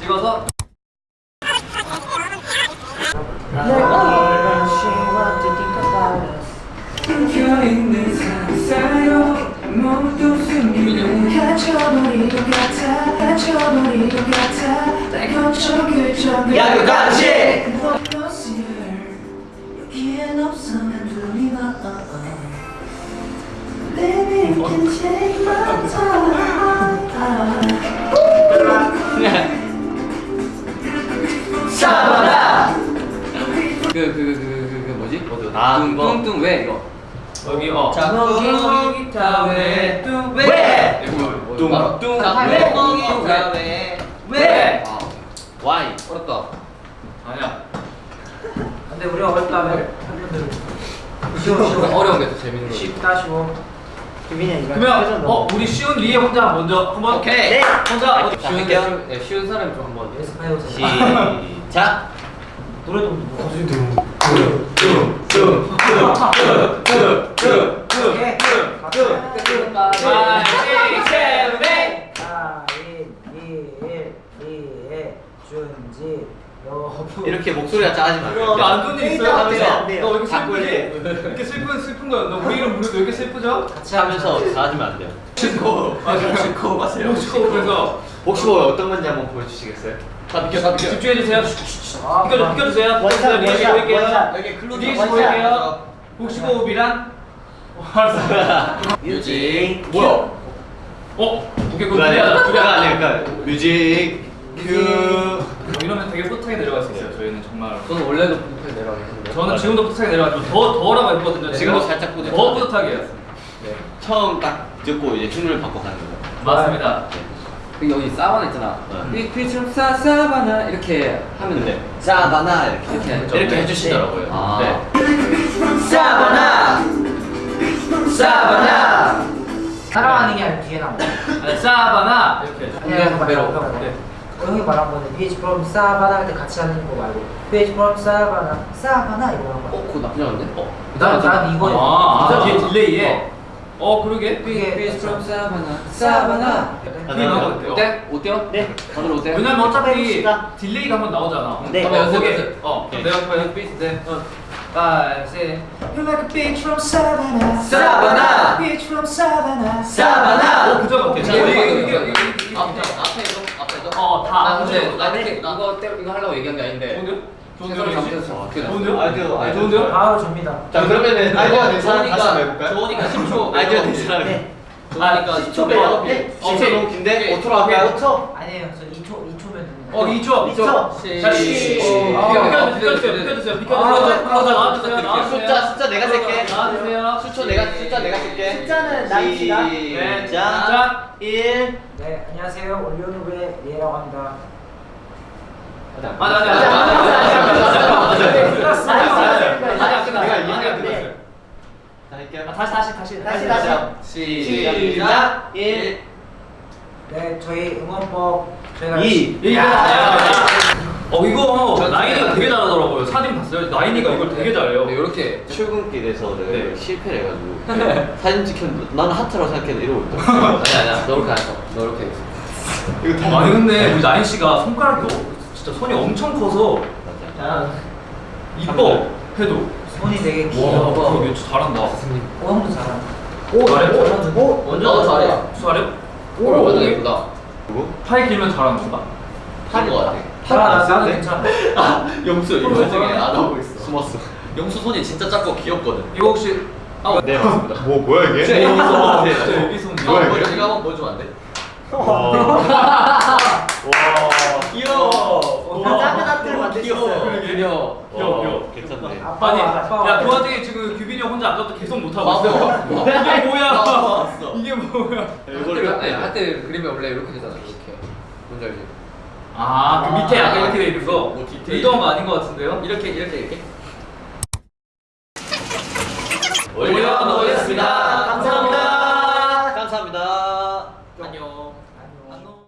찍어서. 야 이거 같이 뚱. 뚱뚱 왜 이거? 여기 어. 짝꿍이 기타 왜? 뚱 왜? 뚱 바로 뚱 왜? 짝꿍이 기타 왜? 왜? 아, 와이 어렵다. 아니야. 근데 우리가 어렵다면 팬분들 쉬워 쉬워 어려운 게 더 재밌는 거지. 쉽다 쉬워 그러면 어 우리 쉬운 리에 혼자 먼저 한번 오케이. 네. 혼자 어, 쉬운 할게요. 쉬운- 네, 사람이 좀 한번. 연습해 보세요 시작 노래도 가인이일 리에 준지 여부 이렇게 목소리가 작아지면 이거 안 좋은 일 있어요? 안 돼요, 안 돼요. 너왜 이렇게 슬프지? 이렇게. 슬픈 슬픈 거야. 너 우리 이름 왜 이렇게 슬프죠? 같이 하면서 작아지면 안 돼요 코 혹시 코 마세요 혹시 그래서 혹시 뭐 어떤 건지 한번 보여주시겠어요? 다 비켜 다 비켜. 집중해 주세요. 아, 비켜 비켜 주세요. one shot, one shot. one shot. 여기 close. 혹시 호흡이란? 어, 알았어. music 뭐야? 어? 오케이 그거 그거 아니야 그러니까 music cue 이러면 되게 뿌듯하게 내려갈 수 있어요. 저희는 정말. 저는 원래도 부탁 내려가겠는데. 저는 지금도 뿌듯하게 내려가지고 더 더라고 했거든요. 지금도 살짝 뿌듯하게. 더 뿌듯하게 해요. 네. 처음 딱 듣고 이제 힘을 받고 가는 거죠 맞습니다. 그 여기 사바나 있잖아. 네. 삐삐처럼 사 사바나 이렇게 하면 돼. 사바나 이렇게 이렇게 네. 이렇게 해주시더라고요. 아. 네. 사바나 사바나 사랑하는 게 아니라 뒤에 나온 거 아니, 사바나 이렇게. 배로. 말고 형 네. 어, 형이 말한 거는 PH from 사바나 할 때 같이 하는 거 말고 PH from 사바나 사바나 이거 어, 거야 그거 나쁘지 않은데? 어? 난, 난 이거 아, 아, 뒤에. 딜레이에. 어, 그러게. 그게 삐삐처럼 사바나 사바나. 그게 나온 것 같아요. 어때? 어때요? 네. 다들 어때요? 왜냐면 어차피 해봅시다. 딜레이가 한번 나오잖아. 네. 한번 연습, 거기에- 연습. 어, 오케이. 내가 그냥. 어. Five, six. You're like a beach from Savannah 사바나 Beach from Savannah 사바나 어, 그죠 이게 이거, 앞에 앞에도 앞에도. 어, 다. 나 근데 나 네. 이렇게 이거 때려 이거 하려고 얘기한 게 아닌데. 좋은데요? 최선을? 아이디어, 아이디어. 좋은데요? 바로 접니다 자 그러면은 아이디어 된 사람 좋으니까- 다시 한번 해볼까요? 좋으니까 10초. 아이디어 된 사람 네 좋으니까 10초 10초 배워. 배워. 어, 10초 너무 긴데? 5초로 할까요? 5초 아니에요 저 2초 2초면 됩니다 어, 2초. 2초. 자, 시. 어, 비켜주세요, 비켜주세요, 비켜주세요. 아. 숫자 숫자 내가 셀게 나와주세요. 숫자 내가 숫자 내가 셀게 숫자는. 네, 시작 자. 1네 안녕하세요 올리오누브의 리에라고 합니다 맞아, 맞아, 맞아, 맞아, 맞아, 맞아, 맞아, 맞아, 끝났어요. 내가 이해가 끝났어요. 자 할게요 아, 다시 다시 다시 다시 다시 시작 1 네 저희 응원법 저희가 이. 이거 어 이거 나인이가 되게 잘하더라고요. 사진 봤어요? 나인이가 이걸 되게 잘해요. 네, 이렇게 출근길에서는 네. 실패를 해가지고 사진 찍혔는데 나는 하트라고 생각했는데 이러고 있다 아니 아니야. 너 이렇게 안 써. 너 이렇게 했어. 이거 다 아니 근데 우리 나인 씨가 손가락이 어- 진짜 손이 엄청 커서 맞아 이뻐 해도 손이 되게 와 귀여워 그러게 진짜 잘한다. 오 형도 잘한다 오 잘해? 오 완전 잘해. 잘해? 오, 완전 예쁘다. 누구? 팔 길면 잘하는 건가? 팔것 같아. 아, 나는 괜찮아 아 영수 이거 어, 중에 어, 안 어. 하고 있어 숨었어 영수 손이 진짜 작고 귀엽거든. 이거 혹시 아 네 맞습니다 뭐 뭐야 이게? 진짜 여기 손 네. 진짜 여기 손 뭐야, 어? 이거 한번 보여주면 안 돼? 귀여워 작은 하트를 만드셨어요 귀여워. 귀여워, 귀여워. 아빠 아니 아빠 야 그 와중에 지금 규빈이 형 혼자 아까부터 계속 못하고 맞아. 있어 이게 뭐야 왔어. 이게 뭐야 이거를 아니 할때 그림이 원래 이렇게 되잖아. 이렇게. 뭔지 알지? 아 그 밑에 약간 이렇게 돼 있는 거 뭐 디테일. 의도한 거 아닌 거 같은데요? 이렇게 이렇게 이렇게.